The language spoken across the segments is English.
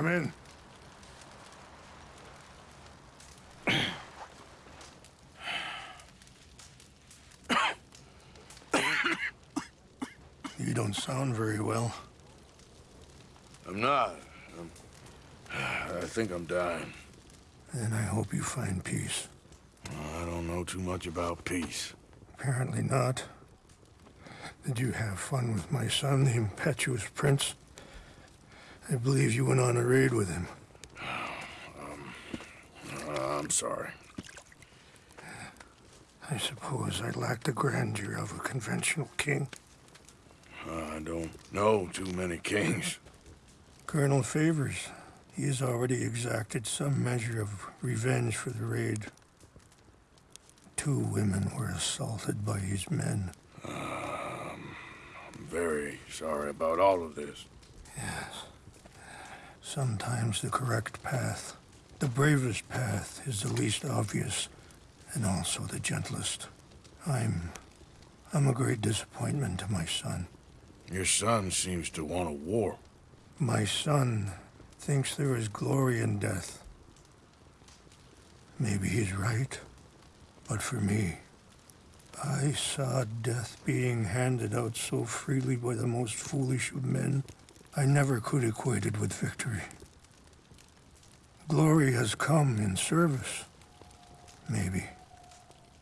Come in. you don't sound very well. I'm not. I'm... I think I'm dying. And I hope you find peace. I don't know too much about peace. Apparently not. Did you have fun with my son, the impetuous prince? I believe you went on a raid with him. Um, uh, I'm sorry. I suppose I lack the grandeur of a conventional king. I don't know too many kings. Colonel Favors. He has already exacted some measure of revenge for the raid. Two women were assaulted by his men. Um, I'm very sorry about all of this. Yes. Sometimes the correct path, the bravest path, is the least obvious, and also the gentlest. I'm... I'm a great disappointment to my son. Your son seems to want a war. My son thinks there is glory in death. Maybe he's right, but for me, I saw death being handed out so freely by the most foolish of men, I never could equate it with victory. Glory has come in service. Maybe.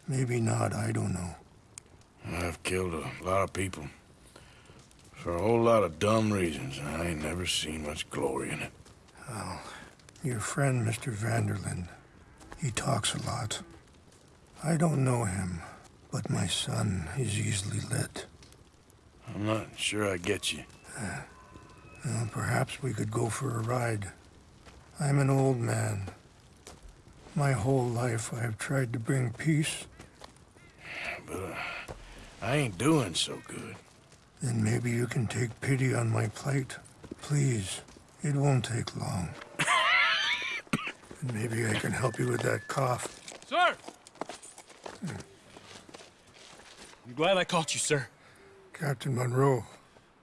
Maybe not, I don't know. I've killed a lot of people. For a whole lot of dumb reasons. I ain't never seen much glory in it. Oh, your friend, Mr. van der Linde. He talks a lot. I don't know him, but my son is easily led. I'm not sure I get you. Uh, well, perhaps we could go for a ride. I'm an old man. My whole life I have tried to bring peace. But uh, I ain't doing so good. Then maybe you can take pity on my plight. Please, it won't take long. and maybe I can help you with that cough. Sir! I'm glad I caught you, sir. Captain Monroe,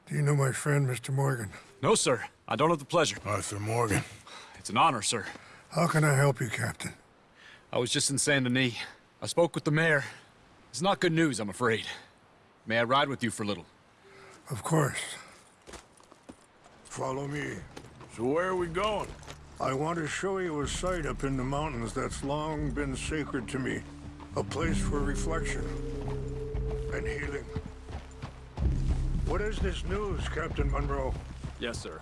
do you know my friend, Mr. Morgan? No, sir. I don't have the pleasure. Arthur Morgan. It's an honor, sir. How can I help you, Captain? I was just in Saint Denis. I spoke with the mayor. It's not good news, I'm afraid. May I ride with you for a little? Of course. Follow me. So where are we going? I want to show you a site up in the mountains that's long been sacred to me. A place for reflection and healing. What is this news, Captain Monroe? Yes, sir.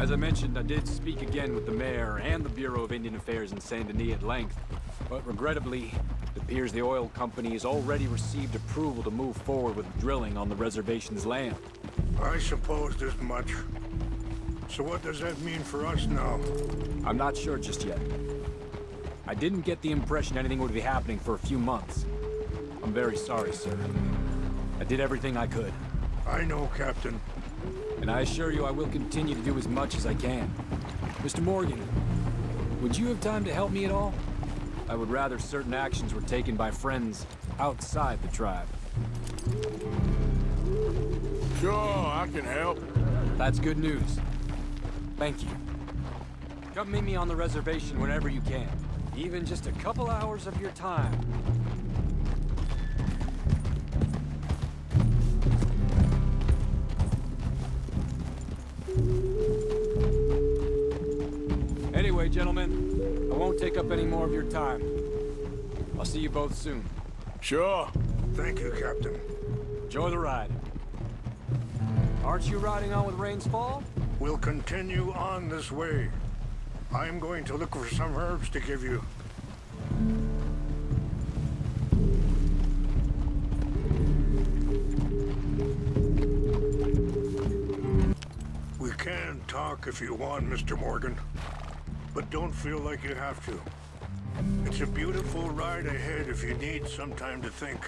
As I mentioned, I did speak again with the mayor and the Bureau of Indian Affairs in Saint Denis at length. But regrettably, it appears the oil company has already received approval to move forward with drilling on the reservation's land. I supposed as much. So what does that mean for us now? I'm not sure just yet. I didn't get the impression anything would be happening for a few months. I'm very sorry, sir. I did everything I could. I know, Captain. And I assure you I will continue to do as much as I can. Mr. Morgan, would you have time to help me at all? I would rather certain actions were taken by friends outside the tribe. Sure, I can help. That's good news. Thank you. Come meet me on the reservation whenever you can. Even just a couple hours of your time. Anyway, gentlemen, I won't take up any more of your time. I'll see you both soon. Sure. Thank you, Captain. Enjoy the ride. Aren't you riding on with Rains Fall? We'll continue on this way. I'm going to look for some herbs to give you. Talk if you want, Mr. Morgan. But don't feel like you have to. It's a beautiful ride ahead if you need some time to think.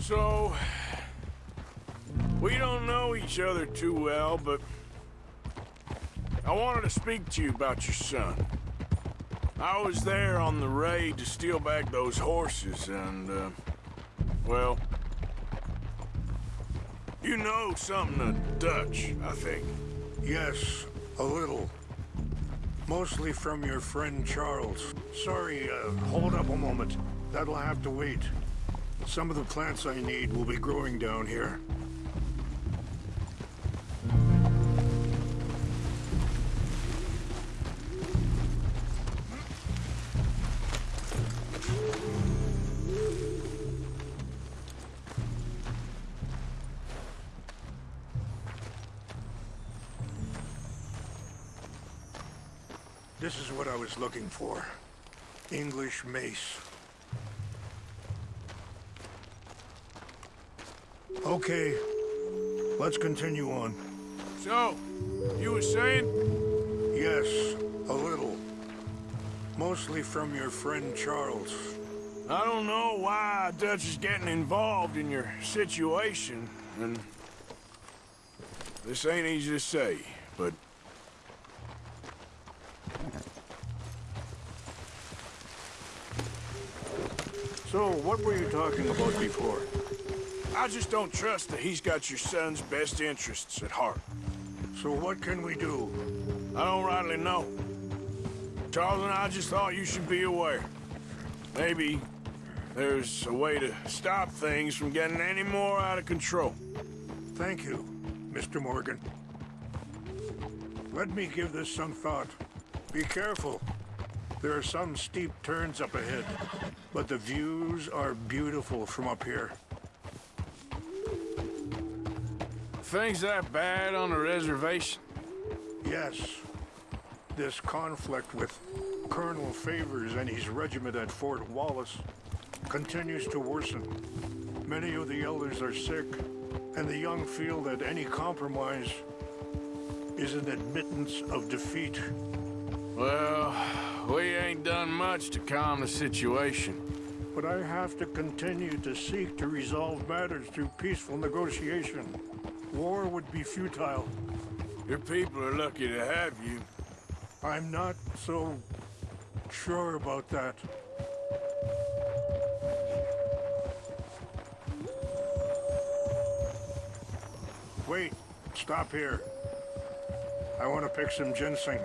So, we don't know each other too well, but I wanted to speak to you about your son. I was there on the raid to steal back those horses, and, uh, well, You know something Dutch, I think. Yes, a little. Mostly from your friend Charles. Sorry, uh, hold up a moment. That'll have to wait. Some of the plants I need will be growing down here. Was looking for. English mace. Okay, let's continue on. So, you were saying? Yes, a little. Mostly from your friend Charles. I don't know why Dutch is getting involved in your situation, and... This ain't easy to say, what were you talking about before? I just don't trust that he's got your son's best interests at heart. So what can we do? I don't rightly know. Charles and I just thought you should be aware. Maybe there's a way to stop things from getting any more out of control. Thank you, Mr. Morgan. Let me give this some thought. Be careful. There are some steep turns up ahead, but the views are beautiful from up here. Things that bad on the reservation? Yes. This conflict with Colonel Favors and his regiment at Fort Wallace continues to worsen. Many of the elders are sick, and the young feel that any compromise is an admittance of defeat. Well, we ain't done much to calm the situation. But I have to continue to seek to resolve matters through peaceful negotiation. War would be futile. Your people are lucky to have you. I'm not so sure about that. Wait, stop here. I want to pick some ginseng.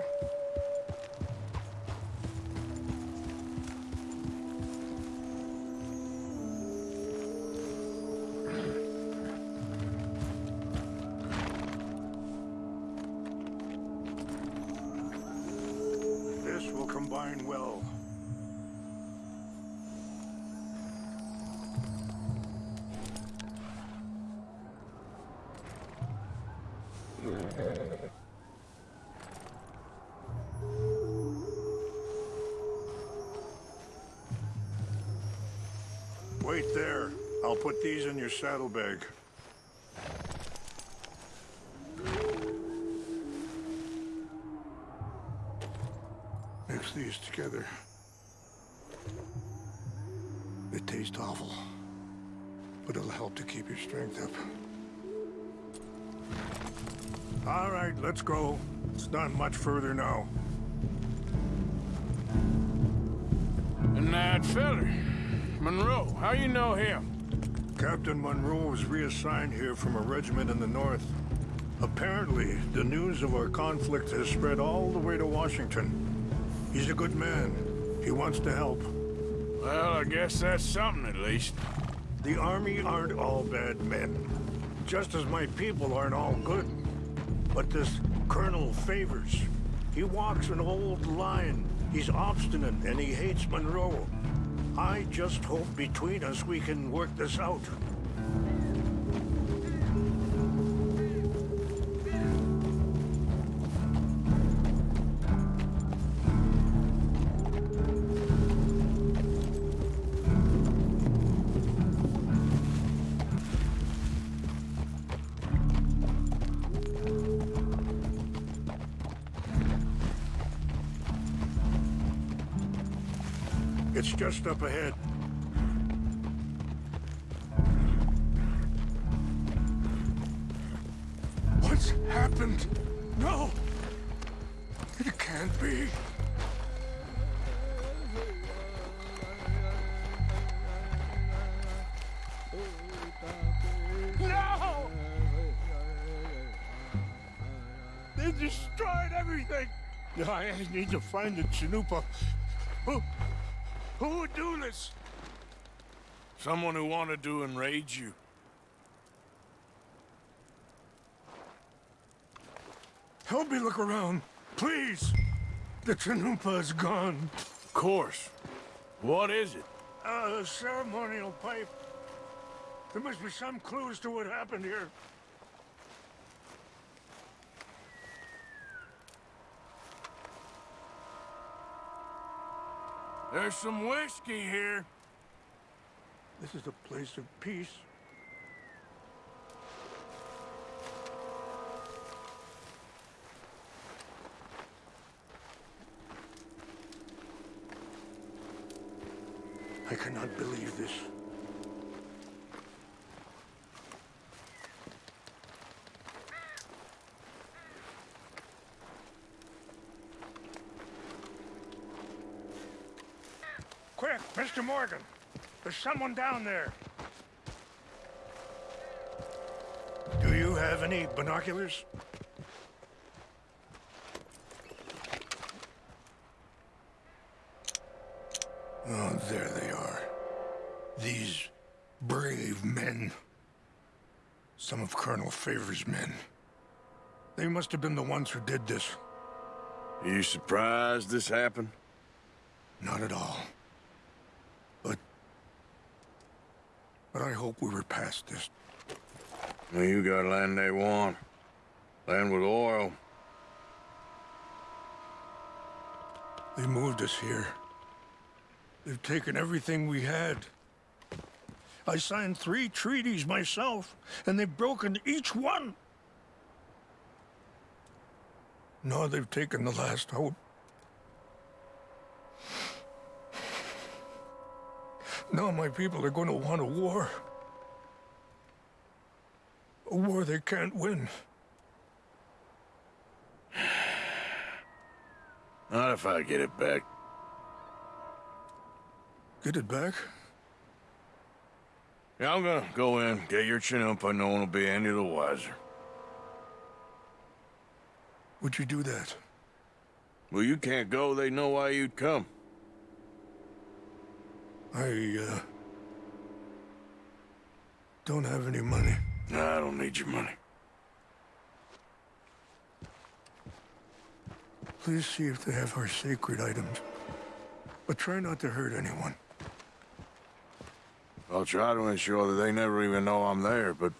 In your saddlebag. Mix these together. They taste awful, but it'll help to keep your strength up. All right, let's go. It's not much further now. And that feller, Monroe, how you know him? Captain Monroe was reassigned here from a regiment in the north. Apparently, the news of our conflict has spread all the way to Washington. He's a good man. He wants to help. Well, I guess that's something at least. The Army aren't all bad men. Just as my people aren't all good. But this Colonel Favors, he walks an old line. He's obstinate and he hates Monroe. I just hope between us we can work this out. just up ahead. What's happened? No! It can't be. No! They destroyed everything! I need to find the Chanupa who, would do this? Someone who wanted to enrage you. Help me look around, please. The Chanupa is gone. Of course. What is it? Uh, a ceremonial pipe. There must be some clues to what happened here. There's some whiskey here. This is a place of peace. I cannot believe this. Quick, Mr. Morgan. There's someone down there. Do you have any binoculars? Oh, there they are. These brave men. Some of Colonel Favor's men. They must have been the ones who did this. Are you surprised this happened? Not at all. But... But I hope we were past this. You got land they want. Land with oil. They moved us here. They've taken everything we had. I signed three treaties myself, and they've broken each one. Now they've taken the last hope. Now my people are going to want a war. A war they can't win. Not if I get it back. Get it back? Yeah, I'm gonna go in, get your chin up, no one will be any the wiser. Would you do that? Well, you can't go, they know why you'd come. I, uh... Don't have any money. Nah, I don't need your money. Please see if they have our sacred items. But try not to hurt anyone. I'll try to ensure that they never even know I'm there, but...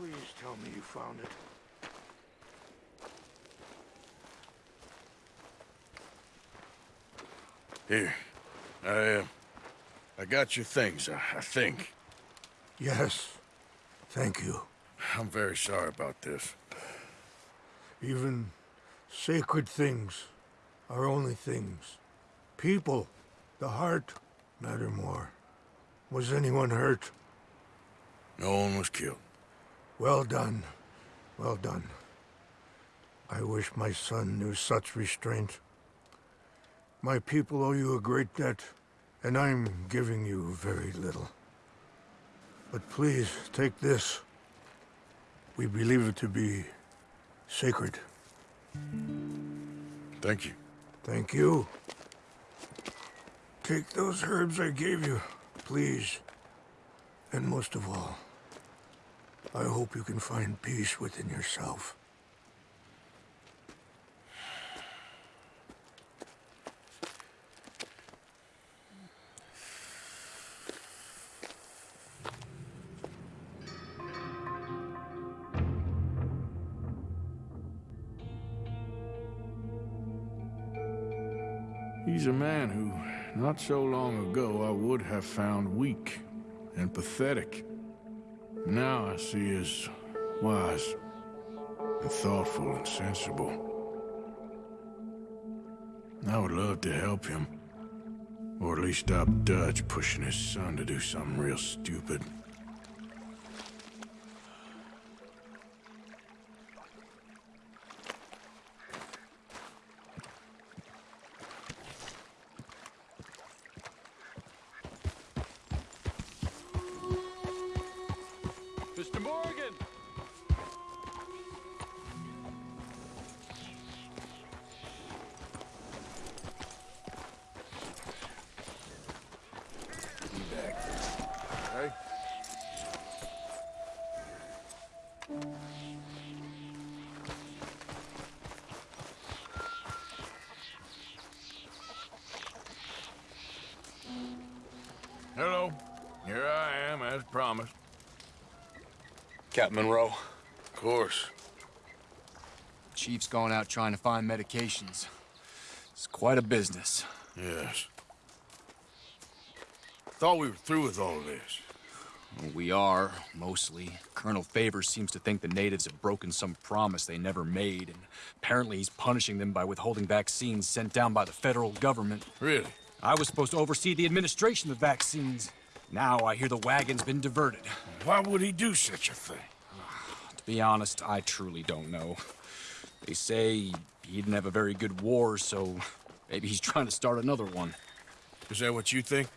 Please tell me you found it. Here. I, uh, I got your things, I, I think. Yes. Thank you. I'm very sorry about this. Even Sacred things are only things. People, the heart, matter more. Was anyone hurt? No one was killed. Well done. Well done. I wish my son knew such restraint. My people owe you a great debt, and I'm giving you very little. But please, take this. We believe it to be sacred. Thank you. Thank you. Take those herbs I gave you, please. And most of all, I hope you can find peace within yourself. He's a man who, not so long ago, I would have found weak and pathetic. Now I see as wise and thoughtful and sensible. I would love to help him. Or at least stop Dutch pushing his son to do something real stupid. Hello. Here I am, as promised. Captain Monroe. Of course. Chief's gone out trying to find medications. It's quite a business. Yes. Thought we were through with all of this. We are, mostly. Colonel Favors seems to think the natives have broken some promise they never made, and apparently he's punishing them by withholding vaccines sent down by the federal government. Really? I was supposed to oversee the administration of the vaccines. Now I hear the wagon's been diverted. Why would he do such a thing? To be honest, I truly don't know. They say he didn't have a very good war, so maybe he's trying to start another one. Is that what you think?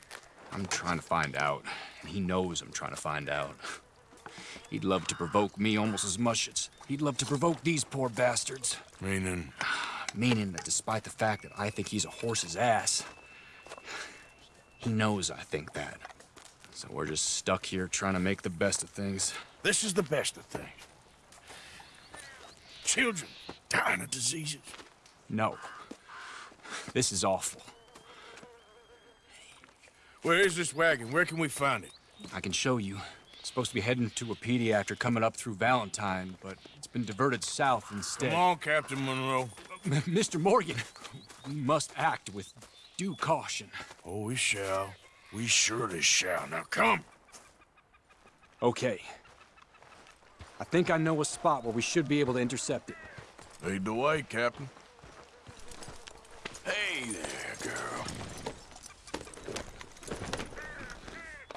I'm trying to find out, and he knows I'm trying to find out. He'd love to provoke me almost as much as he'd love to provoke these poor bastards. Meaning, Meaning that despite the fact that I think he's a horse's ass, he knows I think that. So we're just stuck here trying to make the best of things. this is the best of things. Children dying of diseases. No. This is awful. Where is this wagon? Where can we find it? I can show you. It's supposed to be heading to a pediatric coming up through Valentine, but it's been diverted south instead. Come on, Captain Monroe. Mr. Morgan, we must act with due caution. Oh, we shall. We surely shall. Now come. Okay. I think I know a spot where we should be able to intercept it. Lead the way, Captain. Hey there, girl.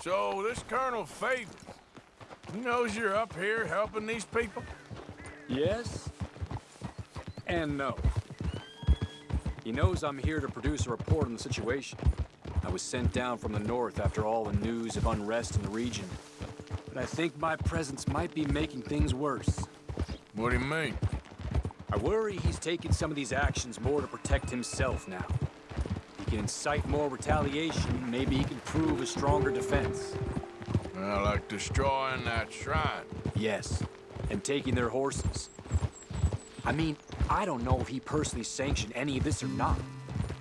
So, this Colonel Favor, he knows you're up here helping these people? Yes and no. He knows I'm here to produce a report on the situation. I was sent down from the north after all the news of unrest in the region. But I think my presence might be making things worse. What do you mean? I worry he's taking some of these actions more to protect himself now. He can incite more retaliation, maybe he can prove a stronger defense. Well, like destroying that shrine. Yes, and taking their horses. I mean, I don't know if he personally sanctioned any of this or not.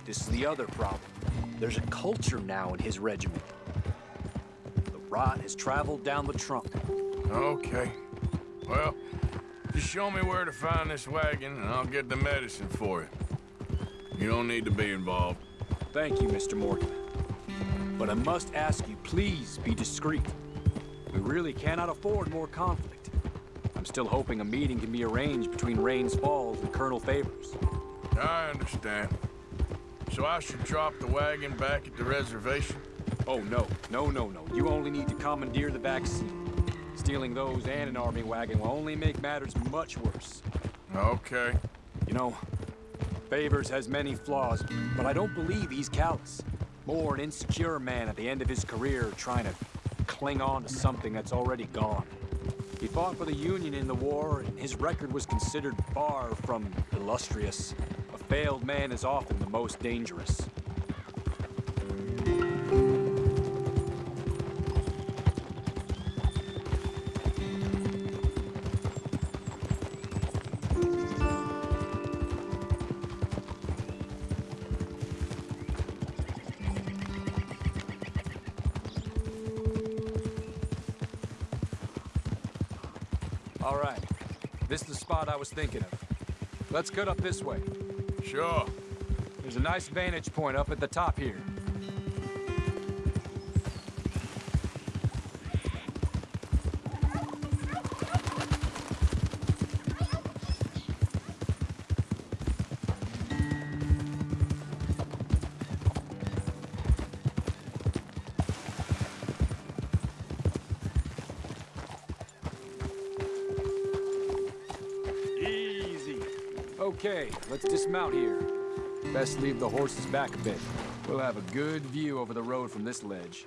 This is the other problem. There's a culture now in his regiment. The rot has traveled down the trunk. Okay. Well, just show me where to find this wagon, and I'll get the medicine for you. You don't need to be involved. Thank you, Mr. Morgan. But I must ask you, please be discreet. We really cannot afford more conflict. I'm still hoping a meeting can be arranged between Rains Falls and Colonel Favors. I understand. So I should drop the wagon back at the reservation? Oh, no. No, no, no. You only need to commandeer the back seat. Stealing those and an army wagon will only make matters much worse. Okay. You know, Favors has many flaws, but I don't believe he's callous. More an insecure man at the end of his career trying to cling on to something that's already gone. He fought for the Union in the war, and his record was considered far from illustrious. A failed man is often the most dangerous. Thinking of. Let's cut up this way. Sure. There's a nice vantage point up at the top here. Let's dismount here. Best leave the horses back a bit. We'll have a good view over the road from this ledge.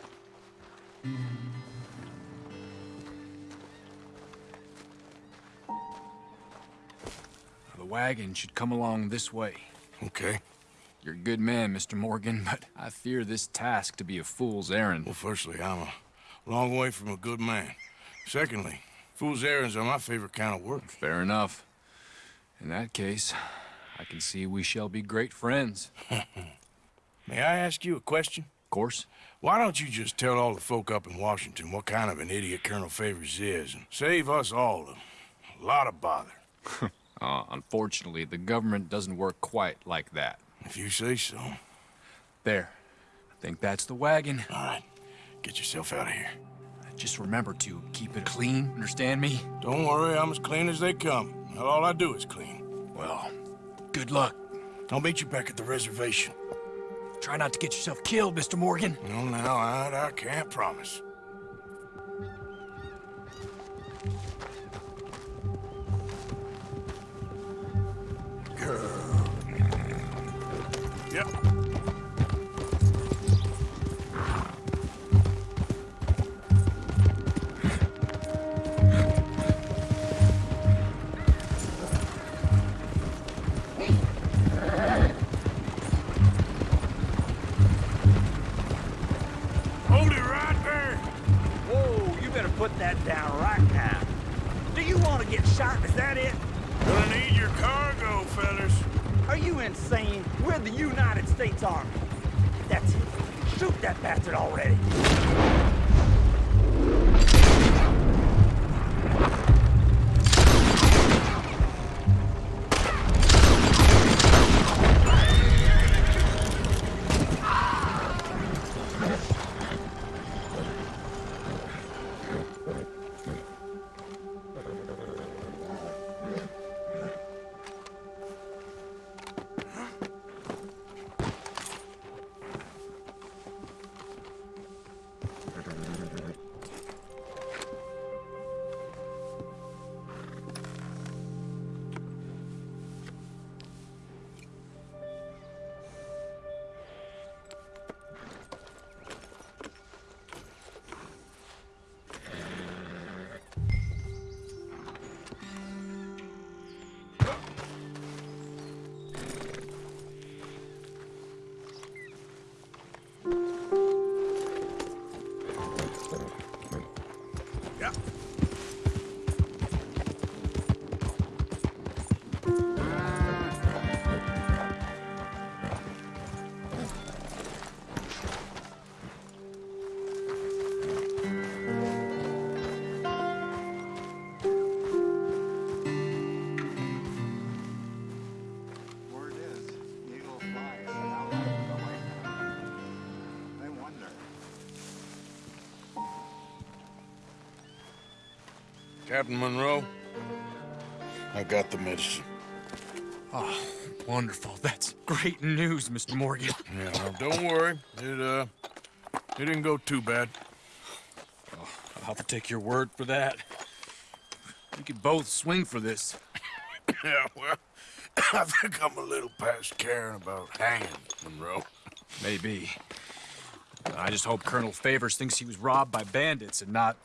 The wagon should come along this way. Okay. You're a good man, Mr. Morgan, but I fear this task to be a fool's errand. Well, firstly, I'm a long way from a good man. Secondly, fool's errands are my favorite kind of work. Fair enough. In that case, I can see we shall be great friends. May I ask you a question? Of course. Why don't you just tell all the folk up in Washington what kind of an idiot Colonel Favors is and save us all a lot of bother? Uh, unfortunately, the government doesn't work quite like that. If you say so. There. I think that's the wagon. All right. get yourself out of here. Just remember to keep it clean, understand me? Don't worry, I'm as clean as they come. All I do is clean. Well, good luck. I'll meet you back at the reservation. Try not to get yourself killed, Mr. Morgan. No, now, I, I can't promise. You insane? We're the United States Army. That's it. Shoot that bastard already. Captain Monroe, I got the medicine. Oh, wonderful. That's great news, Mr. Morgan. Yeah, now don't worry. It, uh, it didn't go too bad. I'll have to take your word for that. We could both swing for this. Yeah, well, I think I'm a little past caring about hanging, Monroe. Maybe. I just hope Colonel Favors thinks he was robbed by bandits and not...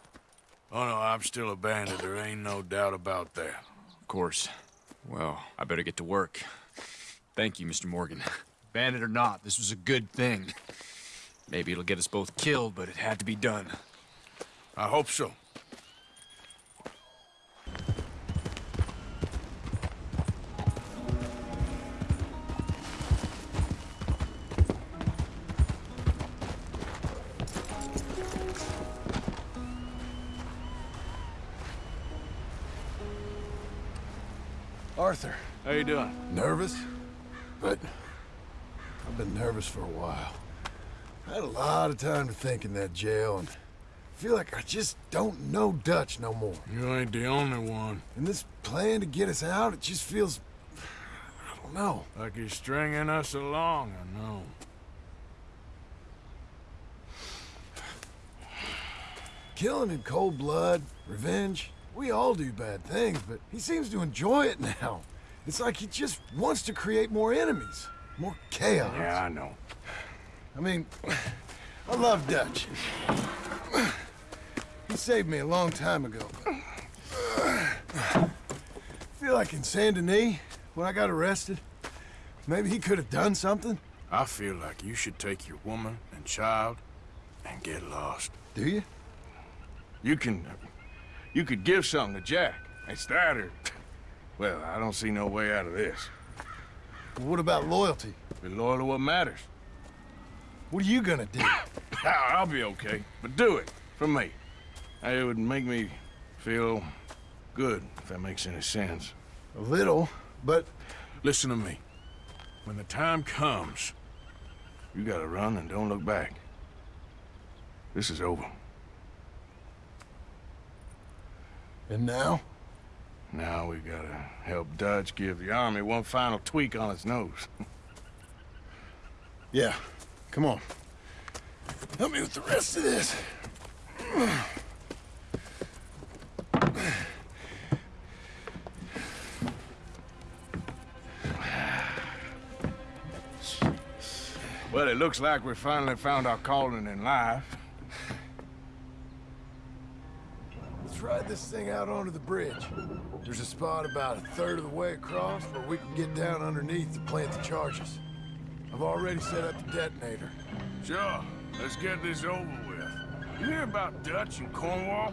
Oh, no, I'm still a bandit. There ain't no doubt about that. Of course. Well, I better get to work. Thank you, Mr. Morgan. Bandit or not, this was a good thing. Maybe it'll get us both killed, but it had to be done. I hope so. You doing? nervous? But I've been nervous for a while. I had a lot of time to think in that jail, and I feel like I just don't know Dutch no more. You ain't the only one. And this plan to get us out, it just feels... I don't know. Like he's stringing us along, I know. Killing in cold blood, revenge, we all do bad things, but he seems to enjoy it now. It's like he just wants to create more enemies, more chaos. Yeah, I know. I mean, I love Dutch. He saved me a long time ago. I feel like in Saint Denis, when I got arrested, maybe he could have done something. I feel like you should take your woman and child and get lost. Do you? You can... You could give something to Jack. It's that or... Well, I don't see no way out of this. What about loyalty? Be loyal to what matters. What are you gonna do? I'll I'll be okay, but do it for me. It would make me feel good, if that makes any sense. A little, but Listen to me. When the time comes, you gotta run and don't look back. This is over. and now? Now we gotta help Dutch give the army one final tweak on its nose. Yeah. Come on. Help me with the rest of this. Well, it looks like we finally found our calling in life. Let's ride this thing out onto the bridge. There's a spot about a third of the way across where we can get down underneath to plant the charges. I've already set up the detonator. Sure, let's get this over with. You hear about Dutch and Cornwall?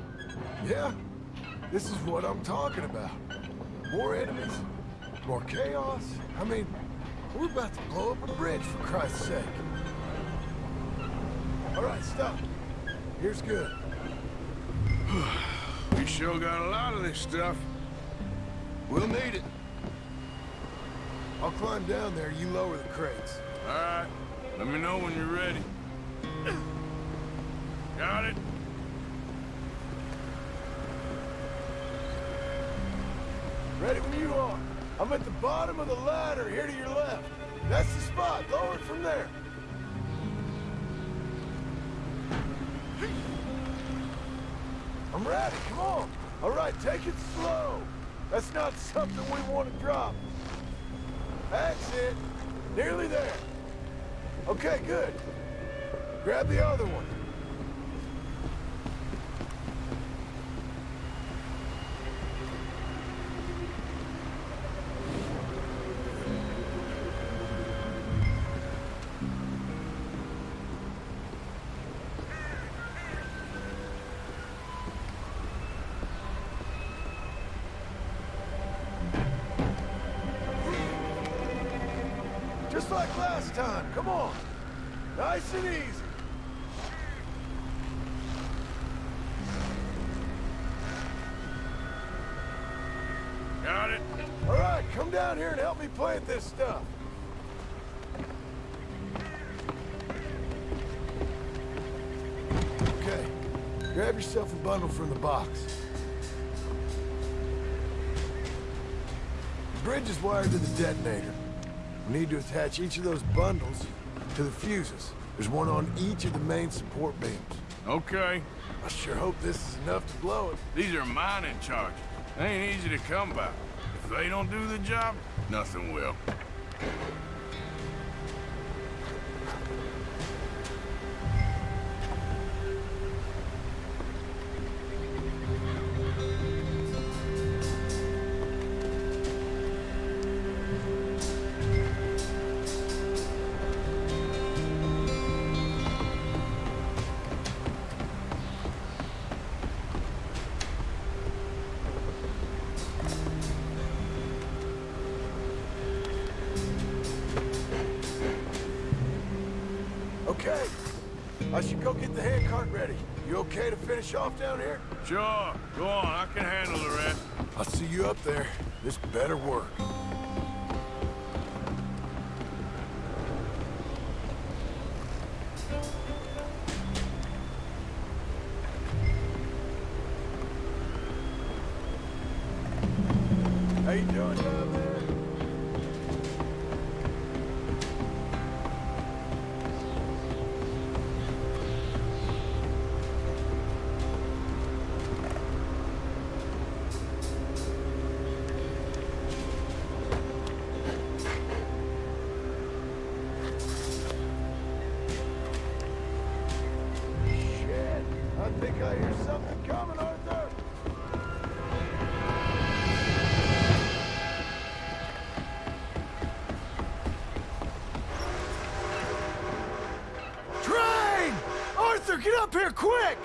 Yeah, this is what I'm talking about. More enemies, more chaos. I mean, we're about to blow up a bridge, for Christ's sake. All right, stop. Here's good. We sure got a lot of this stuff. We'll need it. I'll climb down there, you lower the crates. All right, let me know when you're ready. Got it? Ready when you are. I'm at the bottom of the ladder, here to your left. That's the spot. Lower it from there. I'm ready. Come on. All right, take it slow. That's not something we want to drop. That's it. Nearly there. Okay, good. Grab the other one. Last time. Come on. Nice and easy. Got it? All right, come down here and help me plant this stuff. Okay, grab yourself a bundle from the box. The bridge is wired to the detonator. We need to attach each of those bundles to the fuses. There's one on each of the main support beams. Okay. I sure hope this is enough to blow it. These are mining charges. They ain't easy to come by. If they don't do the job, nothing will. Think I hear something coming, Arthur! Train! Arthur, get up here quick!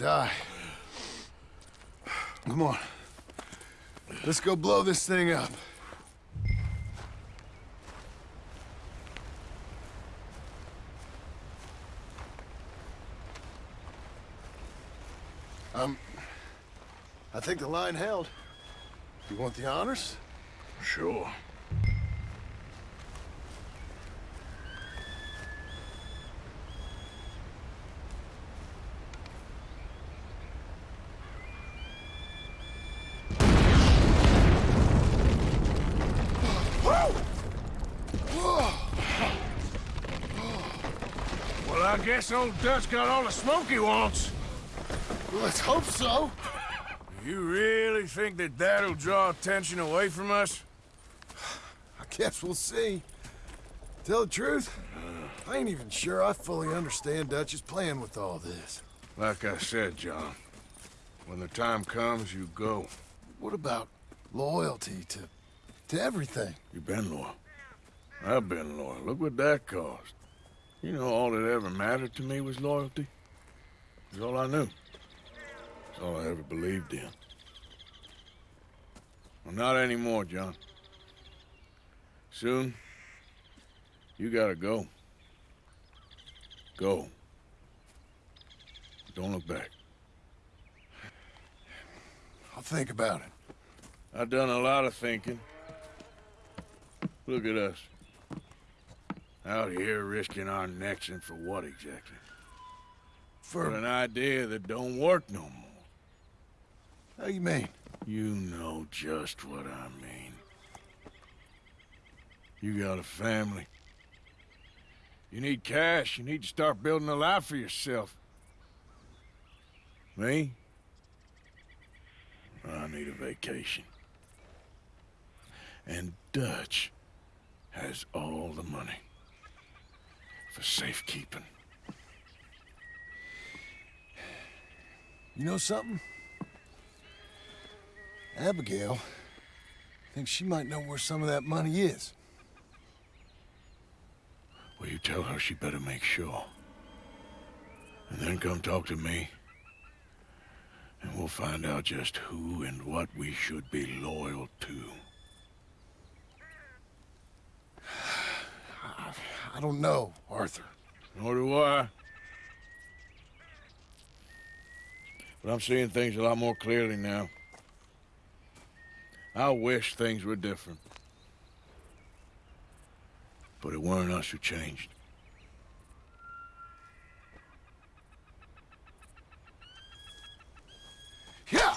Die. Come on. Let's go blow this thing up. Um, I think the line held. You want the honors? Sure. Well, I guess old Dutch got all the smoke he wants. Let's hope so. You really think that that'll draw attention away from us? I guess we'll see. Tell the truth, I ain't even sure I fully understand Dutch's plan with all this. Like I said, John, when the time comes, you go. What about loyalty to to everything? You've been loyal. I've been loyal. Look what that cost. You know, all that ever mattered to me was loyalty. It's all I knew. It's all I ever believed in. Well, not anymore, John. Soon, you gotta go. Go. Don't look back. I'll think about it. I've done a lot of thinking. Look at us. Out here risking our necks and for what exactly? For For an idea that don't work no more. how you mean? You know just what I mean. You got a family. You need cash. You need to start building a life for yourself. Me? I need a vacation. And Dutch has all the money for safekeeping. You know something? Abigail thinks she might know where some of that money is. Well, you tell her she better make sure. And then come talk to me. And we'll find out just who and what we should be loyal to. I, don't know, Arthur. Nor do I. But I'm seeing things a lot more clearly now. I wish things were different. But it weren't us who changed. Yeah!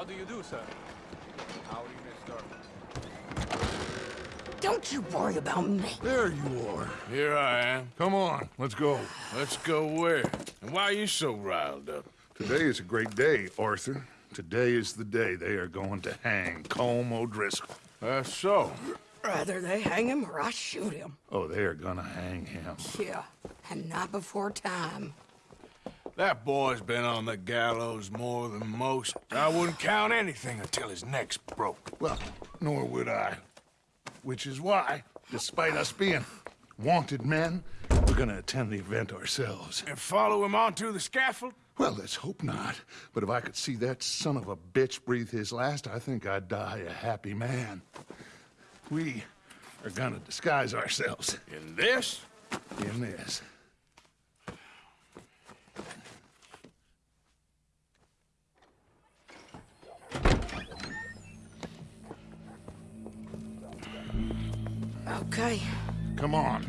How do you do, sir? how Howdy, mister. Don't you worry about me. There you are. Here I am. Come on, let's go. Let's go where? And why are you so riled up? Today is a great day, Arthur. Today is the day they are going to hang Colm O'Driscoll. That's so. Rather they hang him or I shoot him. Oh, they are gonna hang him. Yeah, and not before time. That boy's been on the gallows more than most. I wouldn't count anything until his neck's broke. Well, nor would I. Which is why, despite us being wanted men, we're gonna attend the event ourselves. And follow him onto the scaffold? Well, let's hope not. But if I could see that son of a bitch breathe his last, I think I'd die a happy man. We are gonna disguise ourselves In this? in this. Okay. Come on.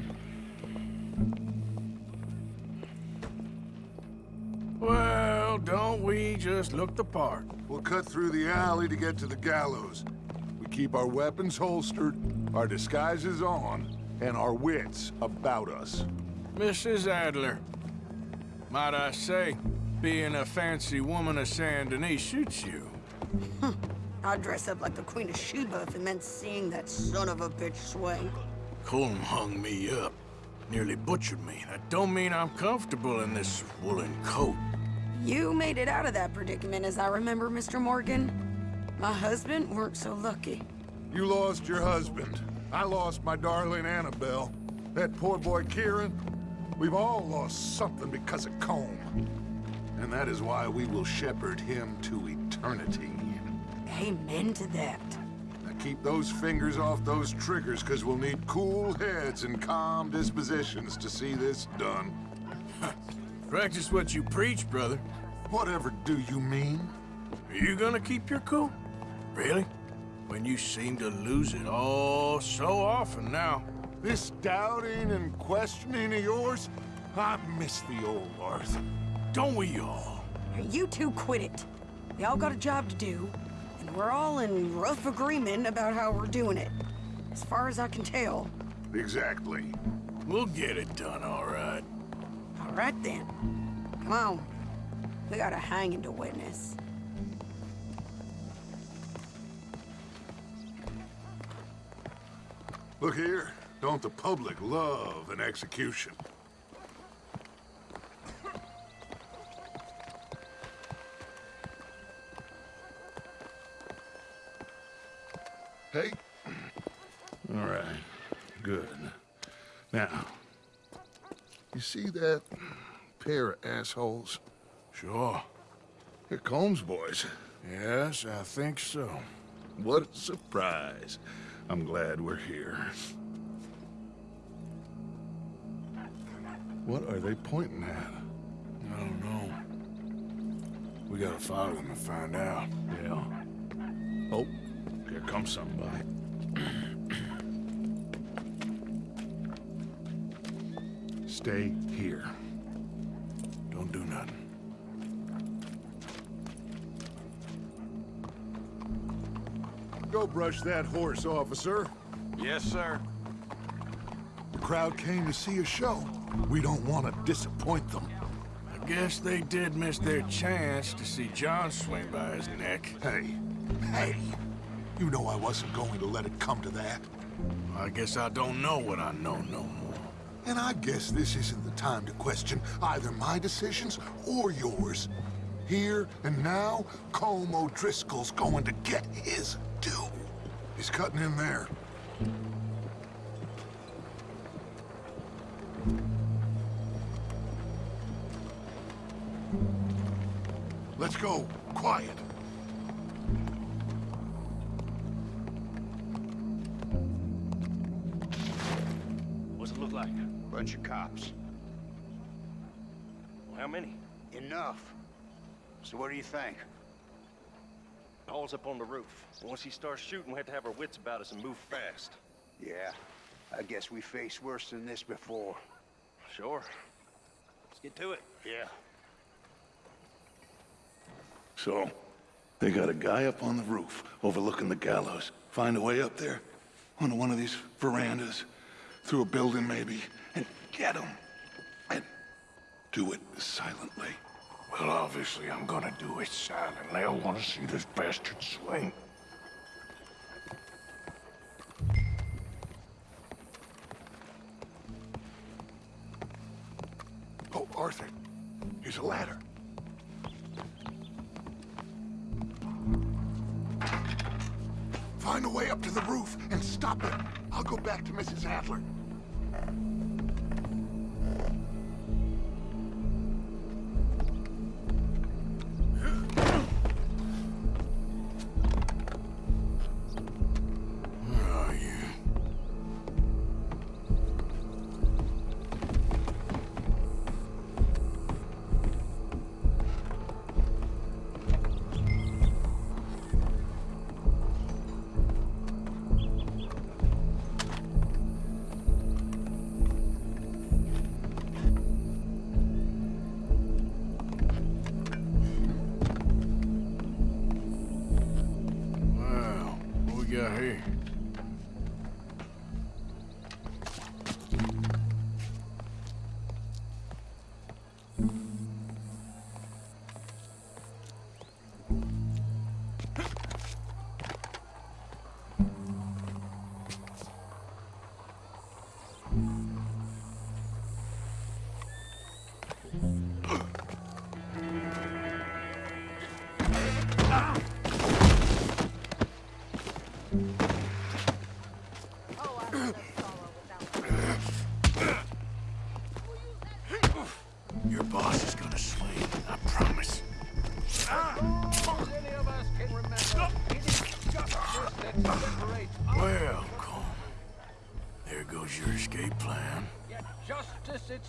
Well, don't we just look the part? We'll cut through the alley to get to the gallows. We keep our weapons holstered, our disguises on, and our wits about us. Mrs. Adler, might I say, being a fancy woman of Saint Denis suits you. I'd dress up like the Queen of Sheba if it meant seeing that son of a bitch swing. Colm hung me up, nearly butchered me. That don't mean I'm comfortable in this woolen coat. You made it out of that predicament, as I remember, Mr. Morgan. My husband weren't so lucky. You lost your husband. I lost my darling Annabelle. That poor boy Kieran. We've all lost something because of Colm. And that is why we will shepherd him to eternity. Amen to that. Now keep those fingers off those triggers, because we'll need cool heads and calm dispositions to see this done. Practice what you preach, brother. Whatever do you mean? Are you gonna keep your cool? Really? When you seem to lose it all so often now. This doubting and questioning of yours, I miss the old Arthur. Don't we all? You two quit it. We all got a job to do, and we're all in rough agreement about how we're doing it. As far as I can tell. Exactly. We'll get it done, all right. All right, then. Come on. We got a hanging to witness. Look here. Don't the public love an execution? Hey? All right, good. Now, you see that pair of assholes? Sure. They're Colm's boys. Yes, I think so. What a surprise. I'm glad we're here. What are they pointing at? I don't know. We gotta follow them and find out. Yeah. Oh, here comes somebody. Stay here. Don't do nothing. Go brush that horse, officer. Yes, sir. The crowd came to see a show. We don't want to disappoint them. I guess they did miss their chance to see John swing by his neck. Hey, hey, you know I wasn't going to let it come to that. I guess I don't know what I know no more. And I guess this isn't the time to question either my decisions or yours. Here and now, Colm O'Driscoll's going to get his due. He's cutting in there. Let's go. Quiet. Look like? Bunch of cops. Well, how many? Enough. So what do you think? Paul's up on the roof. Once he starts shooting, we have to have our wits about us and move fast. Yeah, I guess we faced worse than this before. Sure. Let's get to it. Yeah. So, they got a guy up on the roof overlooking the gallows. Find a way up there, onto one of these verandas, through a building maybe, and get him. And do it silently. Well, obviously, I'm gonna do it silently. I want to see this bastard swing. Oh, Arthur, here's a ladder. Find a way up to the roof and stop him. I'll go back to Mrs. Adler.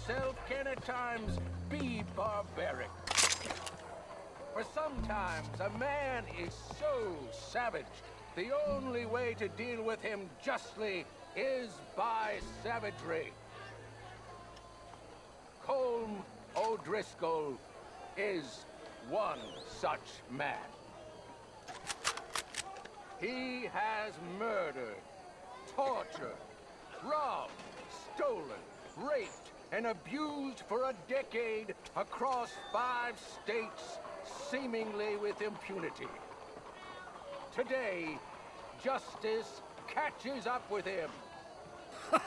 Itself can at times be barbaric. For sometimes a man is so savage, the only way to deal with him justly is by savagery. Colm O'Driscoll is one such man. He has murdered, tortured, robbed, stolen, raped, and abused for a decade across five states, seemingly with impunity. Today, justice catches up with him,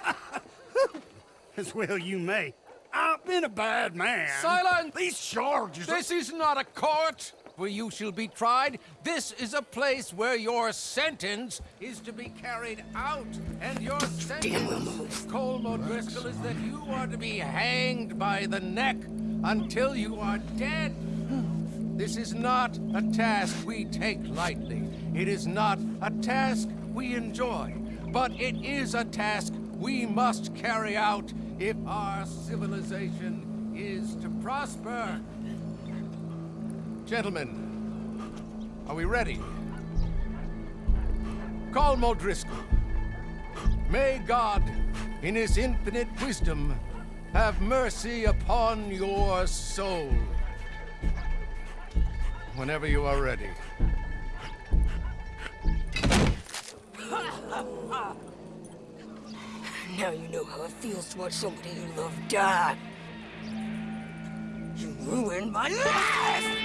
As well you may. I've been a bad man. Silence! These charges This is not a court where you shall be tried. This is a place where your sentence is to be carried out. And your sentence, Colm O'Driscoll, is that you are to be hanged by the neck until you are dead. This is not a task we take lightly. It is not a task we enjoy. But it is a task we must carry out if our civilization is to prosper. Gentlemen, are we ready? Colm O'Driscoll, may God, in his infinite wisdom, have mercy upon your soul. Whenever you are ready. Now you know how it feels to watch somebody you love die. You ruined my life!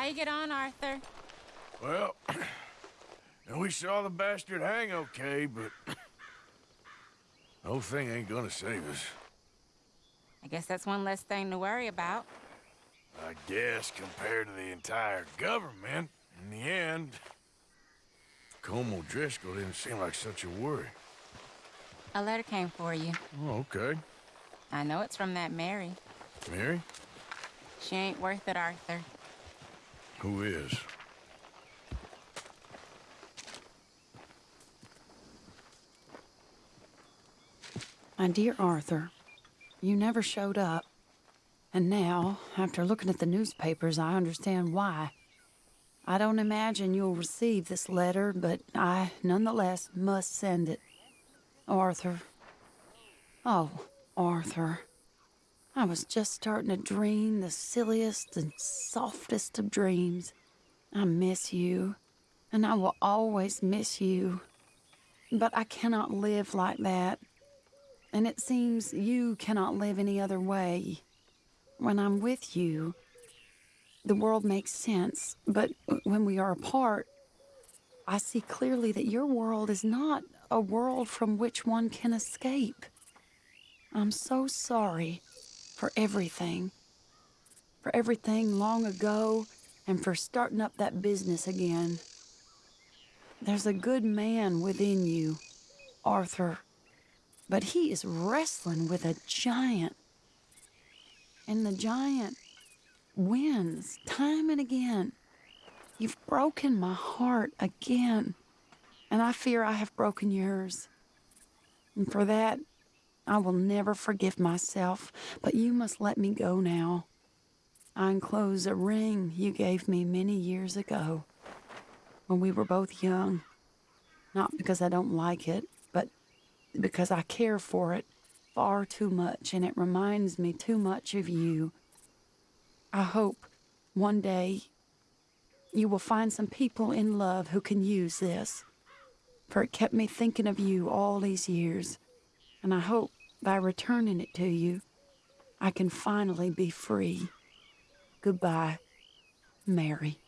How you get on, Arthur? Well, we saw the bastard hang okay, but the whole thing ain't gonna save us. I guess that's one less thing to worry about. I guess compared to the entire government, in the end, Colm O'Driscoll didn't seem like such a worry. A letter came for you. Oh, okay. I know it's from that Mary. Mary? She ain't worth it, Arthur. Who is? My dear Arthur, you never showed up. And now, after looking at the newspapers, I understand why. I don't imagine you'll receive this letter, but I nonetheless must send it. Arthur. Oh, Arthur. I was just starting to dream the silliest and softest of dreams. I miss you, and I will always miss you. But I cannot live like that. And it seems you cannot live any other way. When I'm with you, the world makes sense, but when we are apart, I see clearly that your world is not a world from which one can escape. I'm so sorry for everything. For everything long ago, and for starting up that business again. There's a good man within you, Arthur, but he is wrestling with a giant. And the giant wins time and again. You've broken my heart again, and I fear I have broken yours. And for that, I will never forgive myself, but you must let me go now. I enclose a ring you gave me many years ago when we were both young. Not because I don't like it, but because I care for it far too much and it reminds me too much of you. I hope one day you will find some people in love who can use this, for it kept me thinking of you all these years, and I hope by returning it to you, I can finally be free. Goodbye, Mary.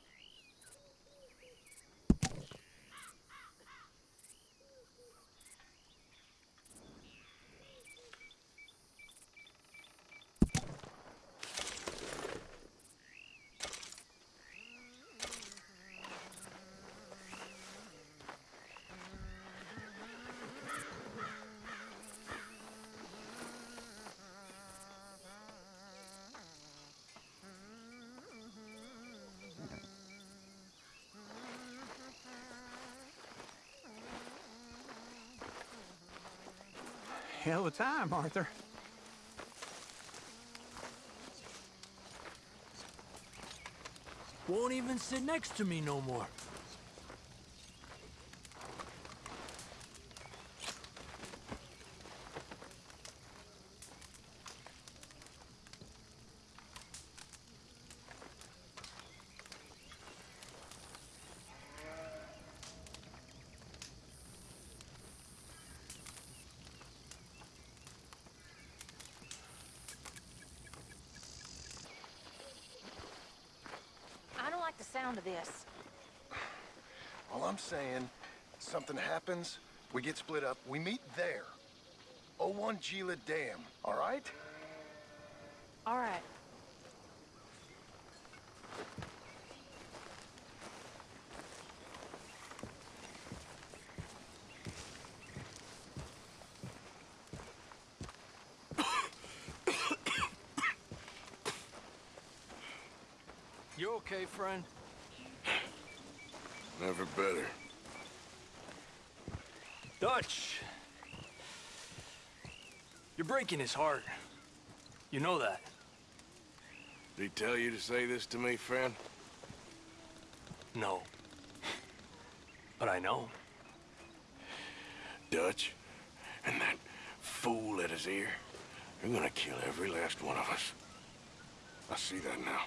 Hell of a time, Arthur. Won't even sit next to me no more. I don't like the sound of this. All I'm saying, something happens, we get split up, we meet there. 01 Gila Dam, all right? All right. You okay, friend? Never better. Dutch! You're breaking his heart. You know that. Did he tell you to say this to me, friend? No. But I know. Dutch, and that fool at his ear, they're gonna kill every last one of us. I see that now.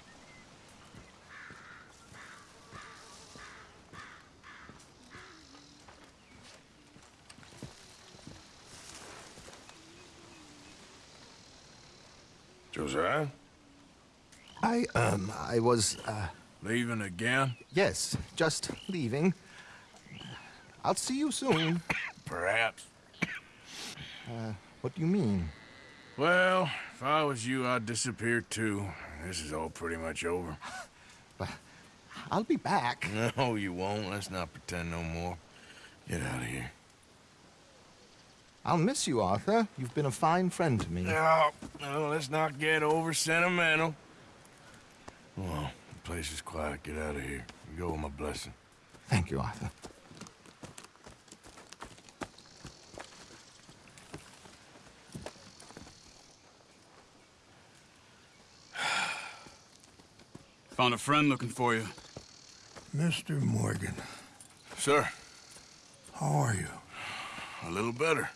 Josiah? I, um, I was, uh... Leaving again? Yes, just leaving. I'll see you soon. Perhaps. Uh, what do you mean? Well, if I was you, I'd disappear too. This is all pretty much over. But I'll be back. No, you won't. Let's not pretend no more. Get out of here. I'll miss you, Arthur. You've been a fine friend to me. No, no, let's not get over sentimental. Well, the place is quiet. Get out of here. You go with my blessing. Thank you, Arthur. Found a friend looking for you. Mr. Morgan. Sir. How are you? A little better.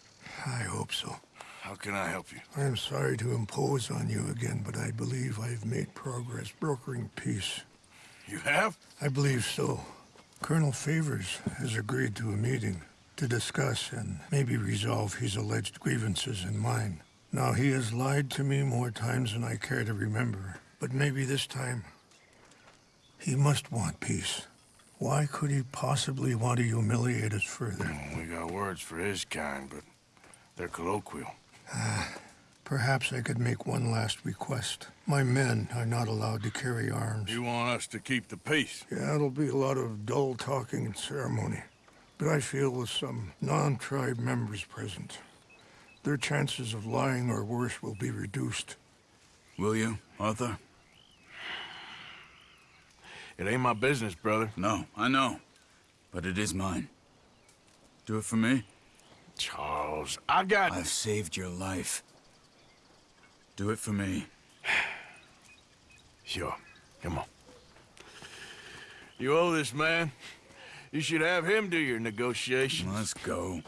I hope so. How can I help you? I'm sorry to impose on you again, but I believe I've made progress brokering peace. You have? I believe so. Colonel Favors has agreed to a meeting to discuss and maybe resolve his alleged grievances and mine. Now, he has lied to me more times than I care to remember, but maybe this time He must want peace. Why could he possibly want to humiliate us further? We got words for his kind, but they're colloquial. Perhaps I could make one last request. My men are not allowed to carry arms. You want us to keep the peace? Yeah, it'll be a lot of dull talking and ceremony. But I feel with some non-tribe members present, their chances of lying or worse will be reduced. Will you, Arthur? It ain't my business, brother. No, I know. But it is mine. Do it for me? Charles, I got... I've saved your life. Do it for me. Sure. Come on. You owe this man. You should have him do your negotiations. Let's go.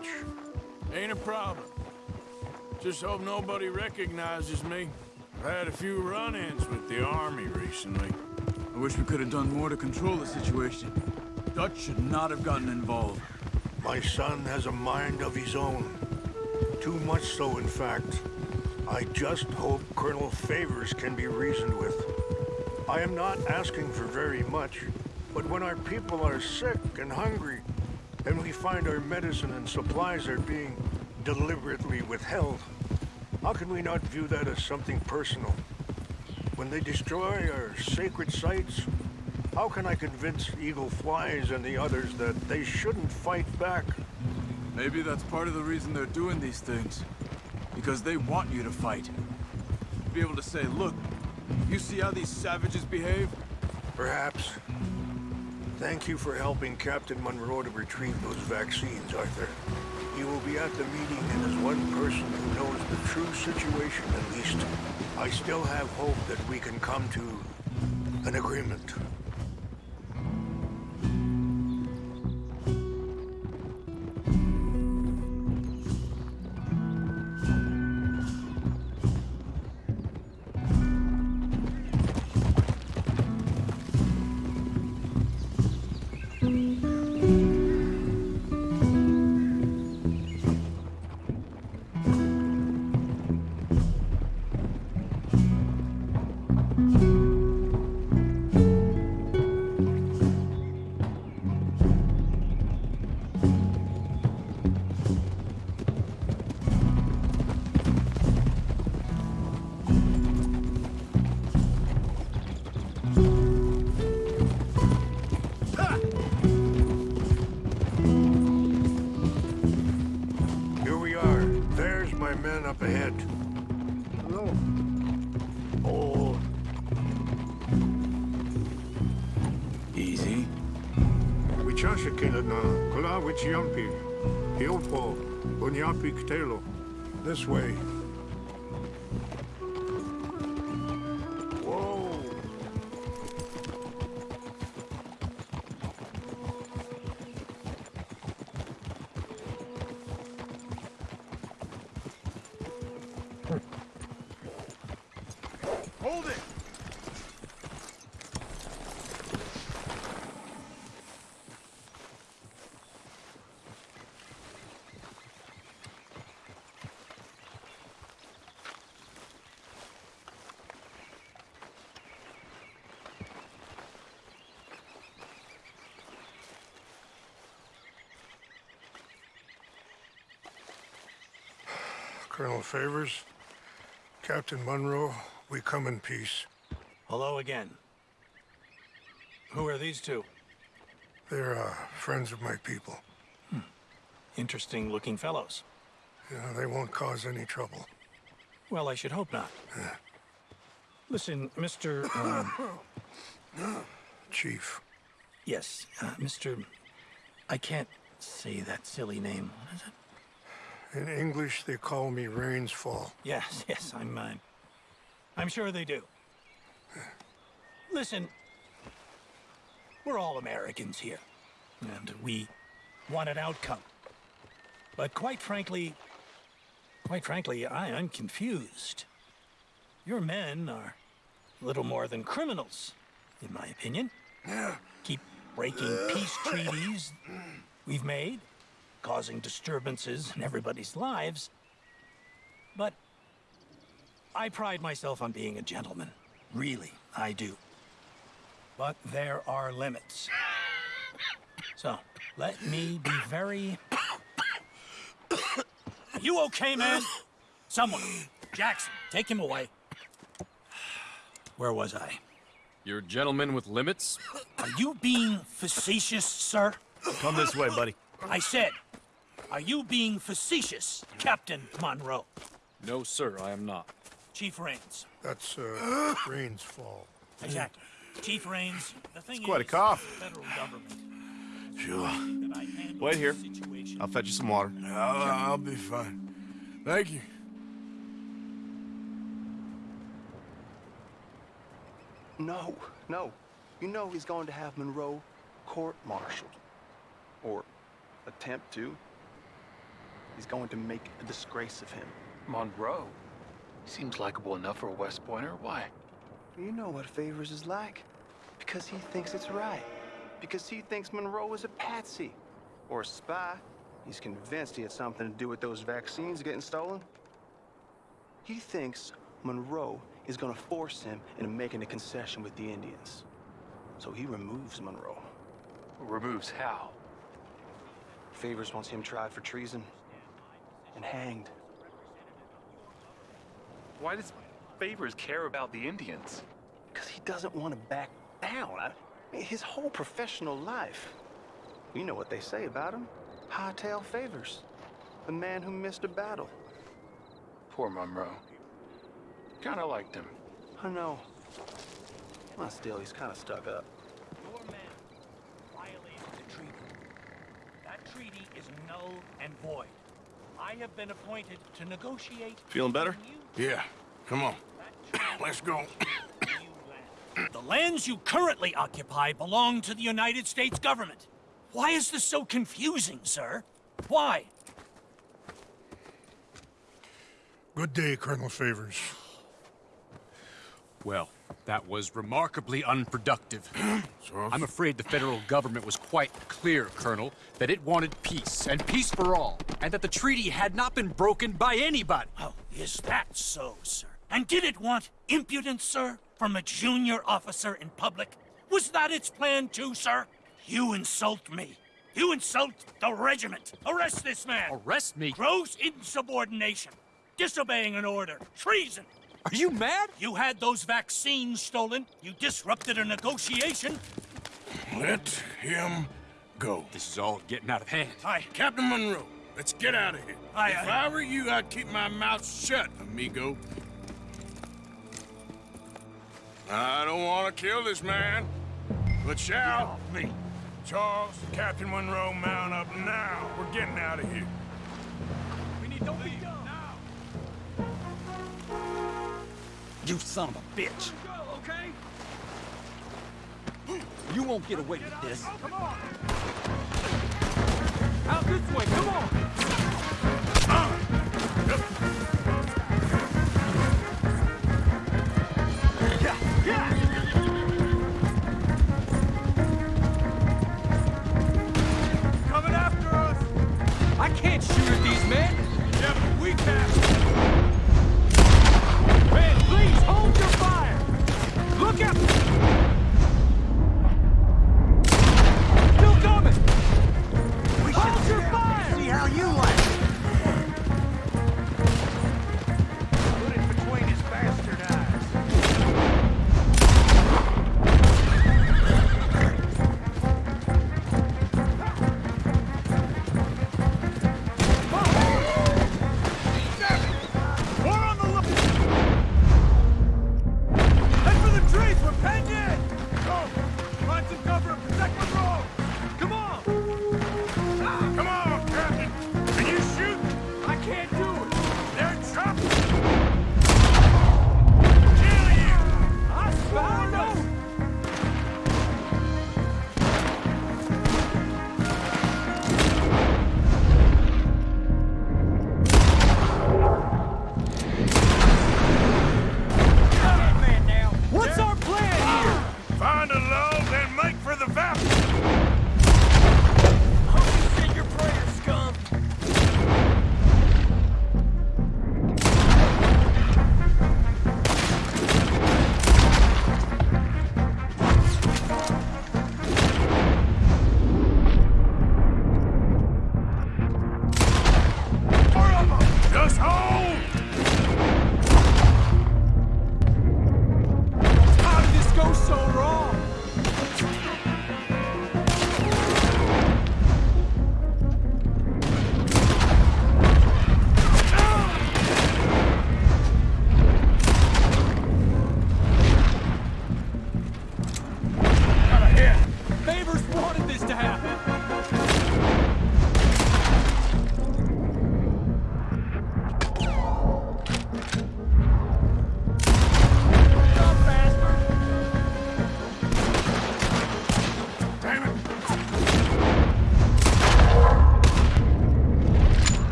Much. Ain't a problem. Just hope nobody recognizes me. I've had a few run-ins with the army recently. I wish we could have done more to control the situation. Dutch should not have gotten involved. My son has a mind of his own. Too much so, in fact. I just hope Colonel Favors can be reasoned with. I am not asking for very much, but when our people are sick and hungry, and we find our medicine and supplies are being deliberately withheld, how can we not view that as something personal? When they destroy our sacred sites, how can I convince Eagle Flies and the others that they shouldn't fight back? Maybe that's part of the reason they're doing these things. Because they want you to fight. Be able to say, look, you see how these savages behave? Perhaps. Thank you for helping Captain Monroe to retrieve those vaccines, Arthur. He will be at the meeting and as one person who knows the true situation at least. I still have hope that we can come to an agreement. Here kula wichiampi. Hiopo. Bunyapi ktelo. This way. Colonel Favors, Captain Monroe, we come in peace. Hello again. Who are these two? They're uh, friends of my people. Interesting looking fellows. Yeah, they won't cause any trouble. Well, I should hope not. Listen, Mr. Um, Chief. yes, uh, Mr. I can't say that silly name. What is it? In English, they call me Rains Fall. Yes, yes, I'm. mine. I'm sure they do. Listen, we're all Americans here, and we want an outcome. But quite frankly, quite frankly, I am confused. Your men are little more than criminals, in my opinion. Keep breaking peace treaties we've made, causing disturbances in everybody's lives. But I pride myself on being a gentleman. Really, I do. But there are limits. So, let me be very... you okay, man? Someone. Jackson, take him away. Where was I? You're a gentleman with limits? Are you being facetious, sir? Come this way, buddy. I said, are you being facetious, Captain Monroe? No, sir, I am not. Chief Rains. That's, uh, Rain's fault. Exactly. Chief Rains, the thing It's quite a cough. federal government. Sure. that I handle Wait here. I'll fetch you some water. I'll, I'll be fine. Thank you. No, no. You know he's going to have Monroe court-martialed. Or attempt to. He's going to make a disgrace of him. Monroe? Seems likable enough for a West Pointer. Why? You know what Favors is like. Because he thinks it's right. Because he thinks Monroe is a patsy. Or a spy. He's convinced he had something to do with those vaccines getting stolen. He thinks Monroe is gonna force him into making a concession with the Indians. So he removes Monroe. Removes how? Favors wants him tried for treason and hanged. Why does Favors care about the Indians? Because he doesn't want to back down. I mean, his whole professional life. You know what they say about him. Hightail Favors. The man who missed a battle. Poor Monroe. Kinda liked him. I know. Well, still, he's kind of stuck up. Your men violated the treaty. That treaty is null and void. I have been appointed to negotiate Feeling better? Yeah, come on. Let's go. The lands you currently occupy belong to the United States government. Why is this so confusing, sir? Why? Good day, Colonel Favors. Well, that was remarkably unproductive. I'm afraid the federal government was quite clear, Colonel, that it wanted peace, and peace for all, and that the treaty had not been broken by anybody. Oh, is that so, sir? And did it want impudence, sir, from a junior officer in public? Was that its plan too, sir? You insult me. You insult the regiment. Arrest this man. Arrest me? Gross insubordination. Disobeying an order. Treason. Are you mad? You had those vaccines stolen. You disrupted a negotiation. Let him go. This is all getting out of hand. Hi. Captain Monroe, let's get out of here. Aye, if aye. I were you, I'd keep my mouth shut, amigo. I don't want to kill this man, but shall. me. Charles, Captain Monroe, mount up now. We're getting out of here. We need to leave You son of a bitch. okay? You won't get away with this. Oh, come on. Out this way. Come on. Yeah, yeah. Coming after us. I can't shoot at these men. Yeah, but we can. Look out!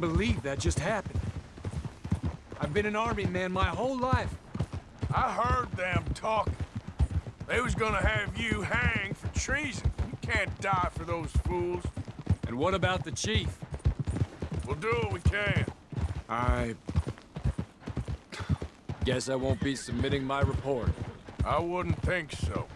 Can't believe that just happened. I've been an army man my whole life. I heard them talking. They was gonna have you hanged for treason. You can't die for those fools. And what about the chief? We'll do what we can. I... Guess I won't be submitting my report. I wouldn't think so.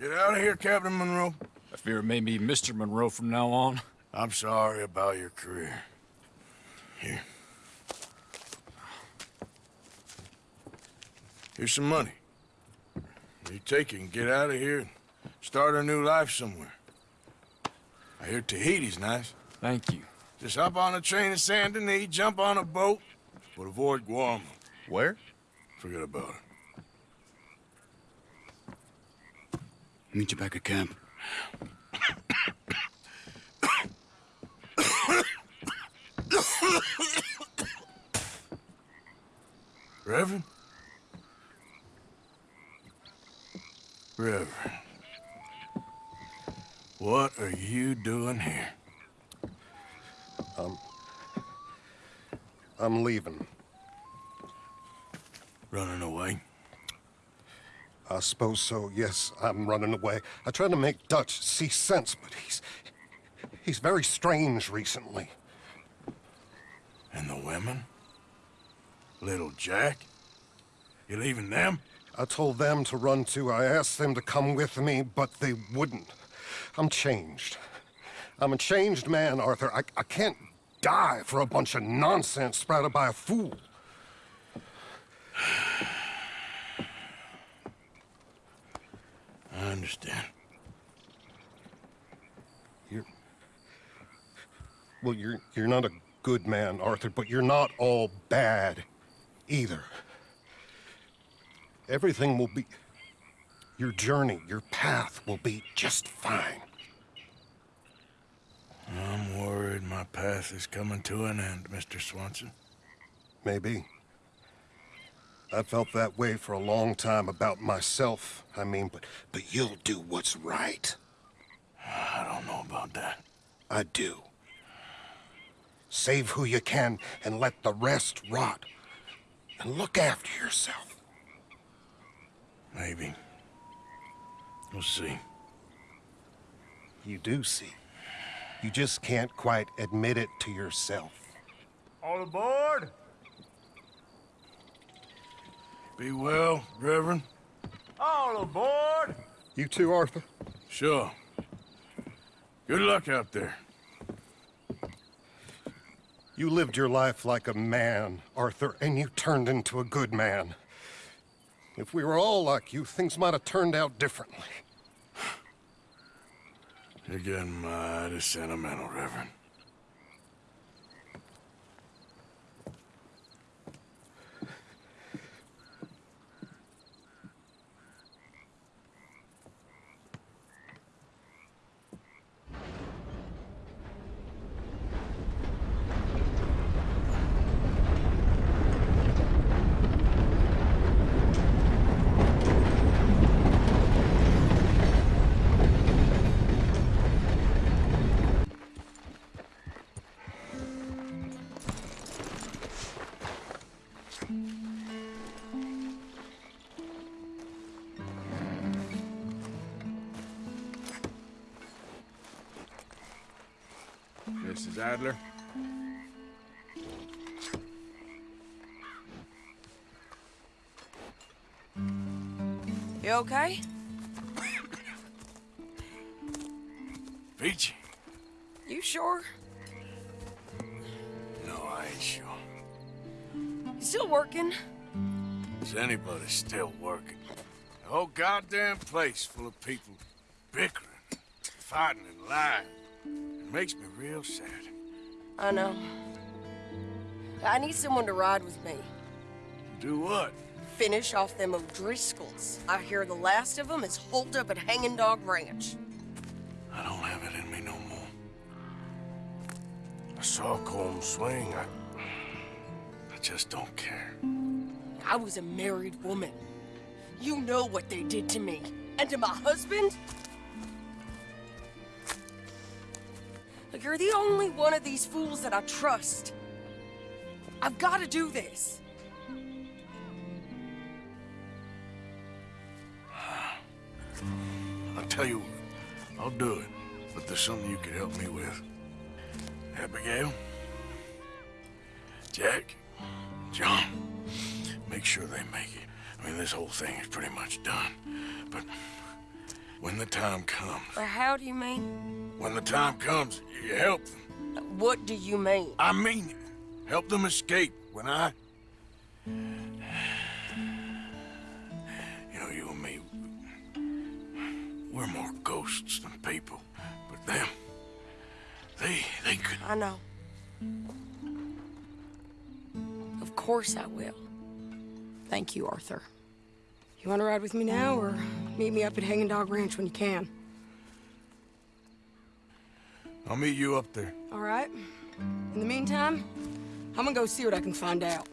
Get out of here, Captain Monroe. I fear it may be Mr. Monroe from now on. I'm sorry about your career. Here. Here's some money. You take it and get out of here and start a new life somewhere. I hear Tahiti's nice. Thank you. Just hop on a train to Saint Denis, jump on a boat, but avoid Guam. Where? Forget about it. Meet you back at camp. Reverend? Reverend. What are you doing here? Um, I'm leaving. Running away? I suppose so, yes, I'm running away. I tried to make Dutch see sense, but he's... he's very strange recently. And the women? Little Jack? You leaving them? I told them to run too. I asked them to come with me, but they wouldn't. I'm changed. I'm a changed man, Arthur. I, I can't die for a bunch of nonsense sprouted by a fool. I understand. You're... Well, you're, you're not a good man, Arthur, but you're not all bad either. Everything will be... Your journey, your path will be just fine. I'm worried my path is coming to an end, Mr. Swanson. Maybe. I felt that way for a long time about myself, I mean, but, but you'll do what's right. I don't know about that. I do. Save who you can and let the rest rot. And look after yourself. Maybe. We'll see. You do see. You just can't quite admit it to yourself. All aboard! Be well, Reverend. All aboard! You too, Arthur? Sure. Good luck out there. You lived your life like a man, Arthur, and you turned into a good man. If we were all like you, things might have turned out differently. You're getting mighty sentimental, Reverend. Mrs. Adler. You okay? Peachy. You sure? Still working? Is anybody still working? The whole goddamn place full of people bickering, fighting, and lying. It makes me real sad. I know. I need someone to ride with me. Do what? Finish off them O'Driscolls. I hear the last of them is holed up at Hanging Dog Ranch. I don't have it in me no more. I saw Colm swing. I, I just don't care. I was a married woman. You know what they did to me. And to my husband? Look, you're the only one of these fools that I trust. I've got to do this. I'll tell you what, I'll do it. But there's something you could help me with. Abigail? Jack? John? Make sure they make it. I mean, this whole thing is pretty much done. But when the time comes, Or how do you mean? when the time comes, you help them. What do you mean? I mean it. Help them escape when I... You know, you and me, we're more ghosts than people. But them, they, they could... I know. Of course I will. Thank you, Arthur. You want to ride with me now, or meet me up at Hanging Dog Ranch when you can? I'll meet you up there. All right. In the meantime, I'm gonna go see what I can find out.